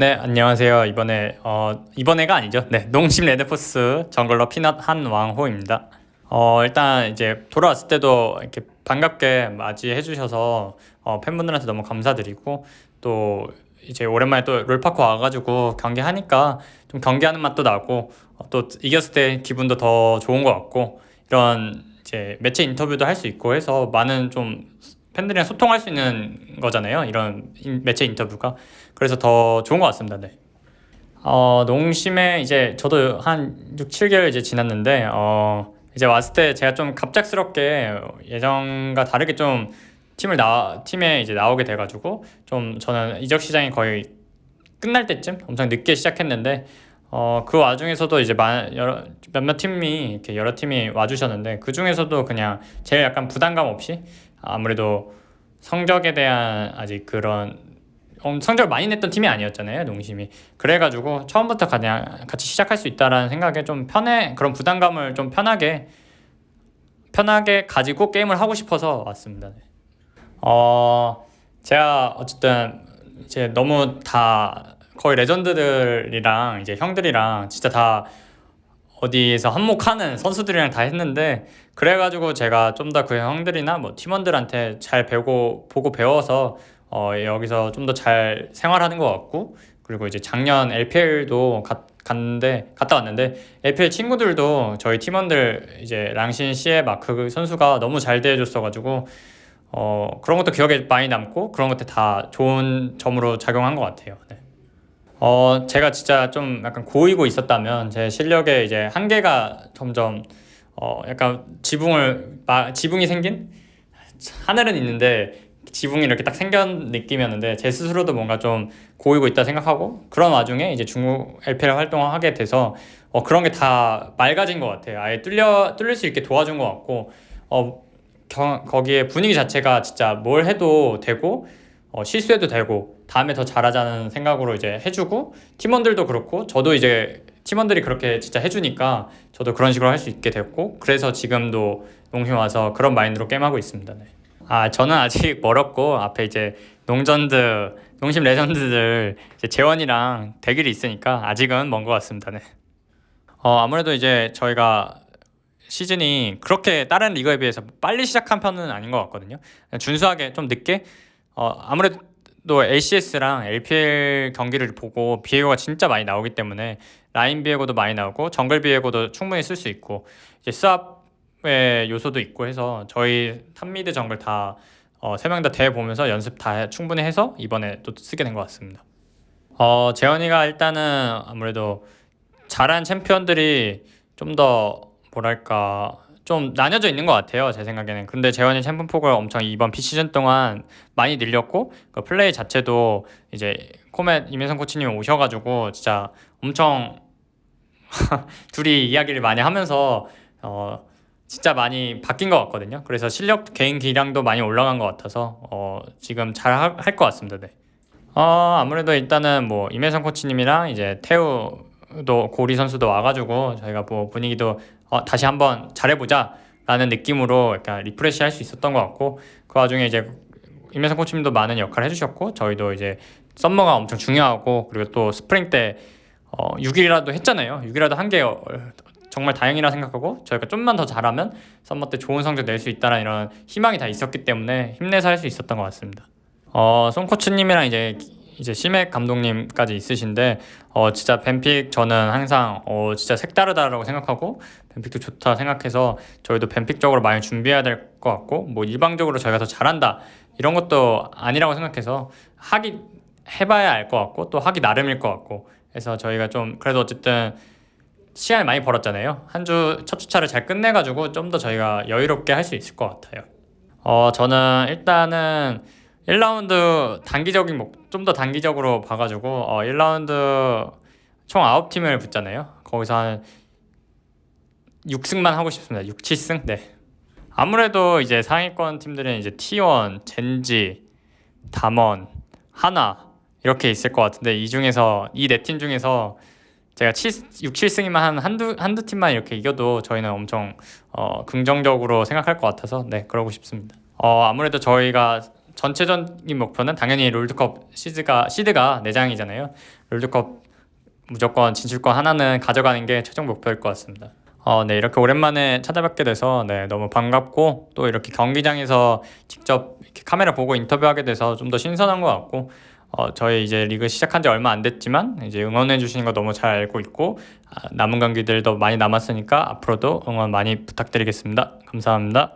네, 안녕하세요. 이번에 어 이번에가 아니죠. 네, 농심 레드포스 jungler 피넛 한왕호입니다. 어 일단 이제 돌아왔을 때도 이렇게 반갑게 맞이해 주셔서 어, 팬분들한테 너무 감사드리고 또 이제 오랜만에 또 롤파크 와가지고 경기하니까 좀 경기하는 맛도 나고 어, 또 이겼을 때 기분도 더 좋은 것 같고 이런 이제 매체 인터뷰도 할 수 있고 해서 많은 좀 팬들이랑 소통할 수 있는 거잖아요. 이런 인- 매체 인터뷰가 그래서 더 좋은 것 같습니다. 네. 어, 농심에 이제 저도 한 6, 7개월 이제 지났는데 어, 이제 왔을 때 제가 좀 갑작스럽게 예전과 다르게 좀 팀을 나 팀에 이제 나오게 돼가지고 좀 저는 이적 시장이 거의 끝날 때쯤 엄청 늦게 시작했는데 어, 그 와중에서도 이제 마, 여러, 몇몇 팀이 이렇게 여러 팀이 와주셨는데 그 중에서도 그냥 제일 약간 부담감 없이 아무래도 성적에 대한 아직 그런 음, 성적을 많이 냈던 팀이 아니었잖아요 농심이 그래가지고 처음부터 그냥 같이 시작할 수 있다라는 생각에 좀 편해 그런 부담감을 좀 편하게 편하게 가지고 게임을 하고 싶어서 왔습니다. 네. 어 제가 어쨌든 이제 너무 다 거의 레전드들이랑 이제 형들이랑 진짜 다 어디에서 한몫하는 선수들이랑 다 했는데 그래가지고 제가 좀 더 그 형들이나 뭐 팀원들한테 잘 배우고 보고 배워서 어 여기서 좀 더 잘 생활하는 것 같고 그리고 이제 작년 LPL도 가, 갔는데 갔다 왔는데 LPL 친구들도 저희 팀원들 이제 랑신 시에 마크 선수가 너무 잘 대해줬어가지고 어 그런 것도 기억에 많이 남고 그런 것들 다 좋은 점으로 작용한 것 같아요. 네. 어 제가 진짜 좀 약간 고이고 있었다면 제 실력에 이제 한계가 점점 어 약간 지붕을 마, 지붕이 생긴 하늘은 있는데 지붕이 이렇게 딱 생긴 느낌이었는데 제 스스로도 뭔가 좀 고이고 있다 생각하고 그런 와중에 이제 중국 LPL 활동을 하게 돼서 어 그런 게 다 맑아진 것 같아요. 아예 뚫려 뚫릴 수 있게 도와준 것 같고 어 경, 거기에 분위기 자체가 진짜 뭘 해도 되고 어, 실수해도 되고 다음에 더 잘하자는 생각으로 이제 해주고 팀원들도 그렇고 저도 이제 팀원들이 그렇게 진짜 해주니까 저도 그런 식으로 할 수 있게 됐고 그래서 지금도 농심 와서 그런 마인드로 게임하고 있습니다. 네. 아 저는 아직 멀었고 앞에 이제 농전드 농심 레전드들 재원이랑 대결이 있으니까 아직은 먼 것 같습니다. 네. 어 아무래도 이제 저희가 시즌이 그렇게 다른 리그에 비해서 빨리 시작한 편은 아닌 것 같거든요. 준수하게 좀 늦게 어 아무래도 LCS랑 LPL 경기를 보고 비에고가 진짜 많이 나오기 때문에 라인 비에고도 많이 나오고 정글 비에고도 충분히 쓸 수 있고 이제 swap의 요소도 있고 해서 저희 top mid jungle 다 어, 세 명 다 대회 보면서 연습 다 충분히 해서 이번에 또 쓰게 된 것 같습니다. 어, 재현이가 일단은 아무래도 잘한 챔피언들이 좀 더 뭐랄까 좀 나뉘어져 있는 것 같아요 제 생각에는 근데 재현이 챔피언 폭을 엄청 이번 비시즌 동안 많이 늘렸고 그 플레이 자체도 이제 코멧 임혜성 코치님이 오셔가지고 진짜 엄청 둘이 이야기를 많이 하면서 어 진짜 많이 바뀐 것 같거든요 그래서 실력 개인 기량도 많이 올라간 것 같아서 어 지금 잘 할 것 같습니다 네. 어 아무래도 일단은 뭐 임혜성 코치님이랑 이제 태우도 고리 선수도 와가지고 저희가 뭐 분위기도 어, 다시 한번 잘해보자 라는 느낌으로 약간 refresh 할 수 있었던 것 같고 그 와중에 이제 임혜성 코치님도 많은 역할을 해주셨고 저희도 이제 summer가 엄청 중요하고 그리고 또 스프링 때 어, 6위라도 했잖아요. 6위라도 한게 어, 정말 다행이라 생각하고 저희가 좀만 더 잘하면 summer 때 좋은 성적 낼 수 있다는 이런 희망이 다 있었기 때문에 힘내서 할 수 있었던 것 같습니다. 어, 송 코치님이랑 이제 이제 시맥 감독님까지 있으신데 어 진짜 ban pick 저는 항상 어 진짜 색다르다라고 생각하고 ban pick도 좋다 생각해서 저희도 ban pick적으로 많이 준비해야 될 것 같고 뭐 일방적으로 저희가 더 잘한다 이런 것도 아니라고 생각해서 하기 해봐야 알 것 같고 또 하기 나름일 것 같고 해서 저희가 좀 그래도 어쨌든 시간을 많이 벌었잖아요. 한 주 첫 주차를 잘 끝내가지고 좀 더 저희가 여유롭게 할 수 있을 것 같아요. 어 저는 일단은 1라운드 단기적인 목 좀 더 단기적으로 봐가지고 어 1라운드 총 9팀을 붙잖아요. 거기서 한 6승만 하고 싶습니다. 6, 7승? 네. 아무래도 이제 상위권 팀들은 이제 T1, 젠지, 담원, 하나 이렇게 있을 것 같은데 이 중에서 이 네 팀 중에서 제가 7, 6, 7승이면 한 한두 한두 팀만 이렇게 이겨도 저희는 엄청 어, 긍정적으로 생각할 것 같아서 네 그러고 싶습니다. 어 아무래도 저희가 전체적인 목표는 당연히 롤드컵 시드가 시드가 4장이잖아요. 롤드컵 무조건 진출권 하나는 가져가는 게 최종 목표일 것 같습니다. 어, 네, 이렇게 오랜만에 찾아뵙게 돼서 네, 너무 반갑고 또 이렇게 경기장에서 직접 이렇게 카메라 보고 인터뷰하게 돼서 좀 더 신선한 것 같고 어, 저희 이제 리그 시작한 지 얼마 안 됐지만 이제 응원해 주시는 거 너무 잘 알고 있고 아, 남은 경기들도 많이 남았으니까 앞으로도 응원 많이 부탁드리겠습니다. 감사합니다.